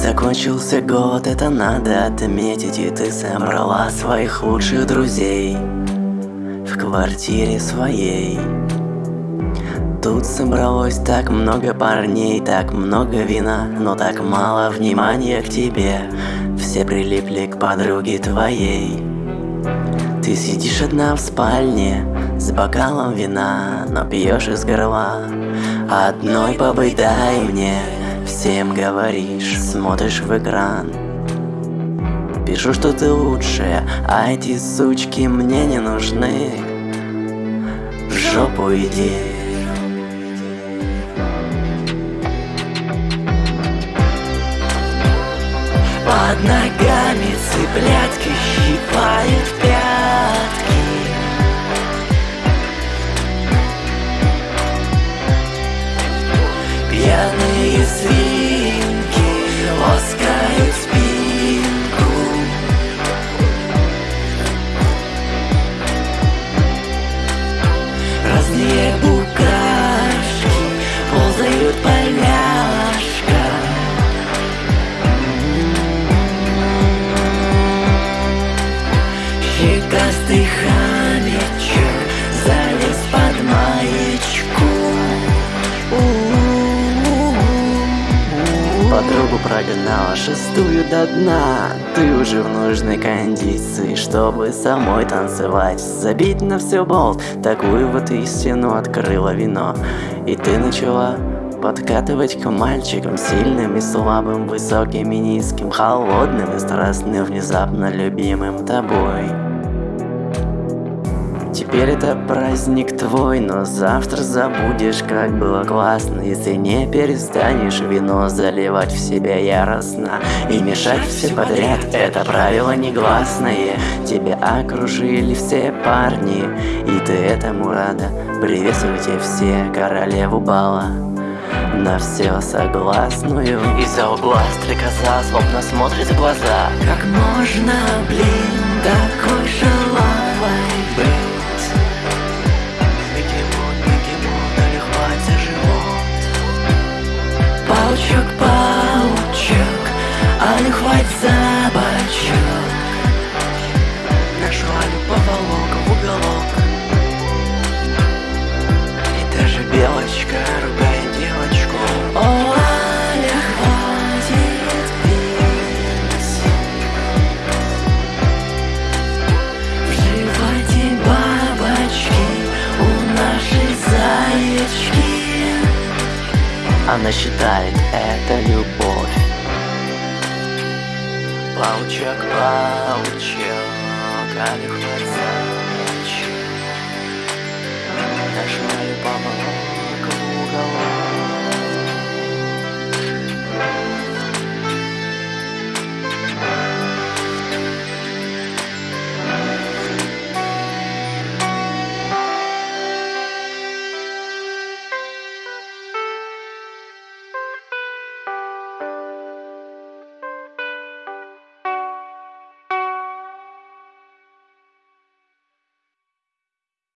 Закончился год, это надо отметить И ты собрала своих лучших друзей В квартире своей Тут собралось так много парней, так много вина, но так мало внимания к тебе. Все прилипли к подруге твоей. Ты сидишь одна в спальне с бокалом вина, но пьешь из горла. Одной побыть дай мне, всем говоришь, смотришь в экран. Пишу, что ты лучшая, а эти сучки мне не нужны. В жопу иди. Под ногами цыплятки щипают Хомячок залез под маечку. Подругу прогнала шестую до дна. Ты уже в нужной кондиции Чтобы самой танцевать. Забить на все болт Такую вот истину открыла вино. И ты начала Подкатывать к мальчикам сильным и слабым, высоким и низким, холодным и страстным, внезапно любимым тобой. Теперь это праздник твой, но завтра забудешь, как было классно. Если не перестанешь вино заливать в себя яростно И мешать все подряд, это правило негласное. Тебя окружили все парни, и ты этому рада. Приветствуйте все королеву бала. На все согласную. Из-за угла стрекоза злобно смотрит в глаза. Как можно, блин, такой шалавой не хватит за бочок. Нашу Алю поволок в уголок. И даже белочка ругает девочку. О, Аля, хватит пить. В животе бабочки у нашей заячки. Она считает это любовь Паучок, паучок, а